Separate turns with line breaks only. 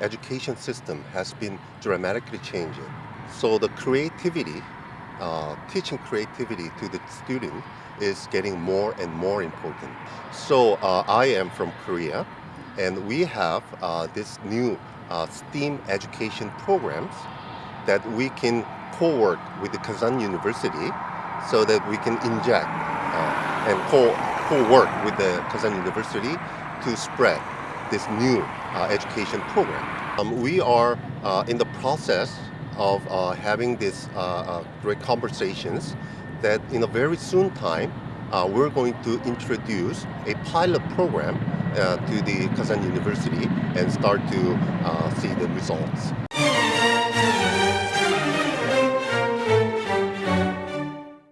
education system has been dramatically changing. So the creativity, uh, teaching creativity to the student is getting more and more important. So uh, I am from Korea, and we have uh, this new uh, STEAM education programs that we can co-work with the Kazan University so that we can inject uh, and co- co-work with the Kazan University to spread this new uh, education program. Um, we are uh, in the process of uh, having these great conversations that in a very soon time uh, we're going to introduce a pilot program uh, to the Kazan University and start to uh, see the results.